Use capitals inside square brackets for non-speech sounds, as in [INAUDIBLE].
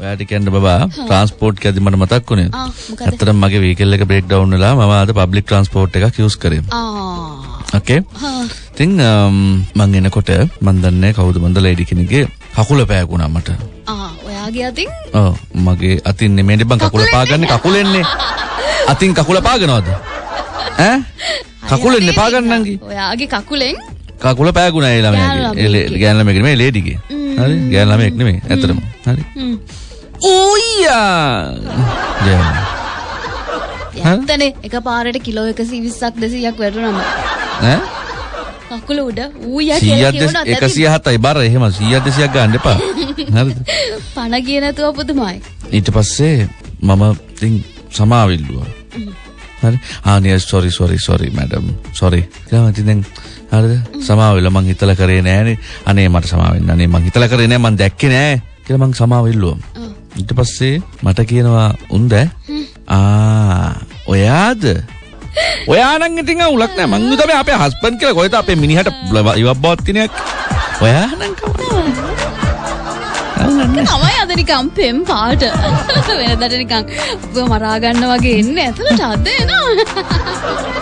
ඔයාට කියන්න බබා ට්‍රාන්ස්පෝර්ට් කැදි මට මතක් වුණේ. ඇත්තටම මගේ වීකල් එක බ්‍රේක් ඩවුන් වෙලා මම අද පබ්ලික් ට්‍රාන්ස්පෝර්ට් එකක් යූස් කරේ. ආ ඕකේ. ඉතින් මං එනකොට මන් දන්නේ කවුද මන්ද ලේඩි කෙනෙක්ගේ කකුල පෑගුණා මට. ආ ඔයාගේ අතින් ඔව් මගේ අතින් නෙමෙයි බං කකුල පාගන්නේ කකුලෙන්නේ. අතින් කකුල පාගනවද? ඈ? කකුලෙන්නේ පාගන්නම් කි. ඔයාගේ කකුලෙන් කකුල පෑගුණා ඒ ළමයාගේ. ඒ ගෑනු ළමයෙක් නෙමෙයි ලේඩිගේ. හරි? ගෑනු ළමයෙක් නෙමෙයි. ඇත්තටම. හරි. හ්ම්. ඌයා. ගෑනු. [LAUGHS] ඇත්තනේ එක පාරට කිලෝ එකසි විස්සක් දෙසීයක් වැටුනම ඈ? කකුල උඩ ඌය කියලා 100 කියවනත් ඇති 107යි බර එහෙම 100 200ක් ගන්න එපා. [LAUGHS] හරිද? පණ කිය නැතුව පුදුමයි ඊට පස්සේ මම ඉතින් සමාවිල්ලුවා. හරි. ආ නේ sorry sorry sorry madam. sorry. ඊළඟ ඉතින් දැන් හරිද? සමාවෙලා මං හිතලා කරේ නෑනේ. අනේ මට සමාව වෙන්න. අනේ මං හිතලා කරේ නෑ මං දැක්කේ නෑ කියලා මං සමාවෙල්ලුවා. ඔව්. ඊට පස්සේ මට කියනවා උන්ද? ආ ඔයාද? ඔයා නම් ඉතින් අවුලක් නෑ. මං තමයි අපේ හස්බන්ඩ් කියලා. කොහෙද අපේ මිනිහට ඉවක් බවත් කෙනෙක් ඔයා නම් කවුද? තමයි අද නිකම් පෙම් පාට. වෙනදට නිකම් ඔබ මරා ගන්න වගේ එන්නේ. ඇතුළට අද එනවා.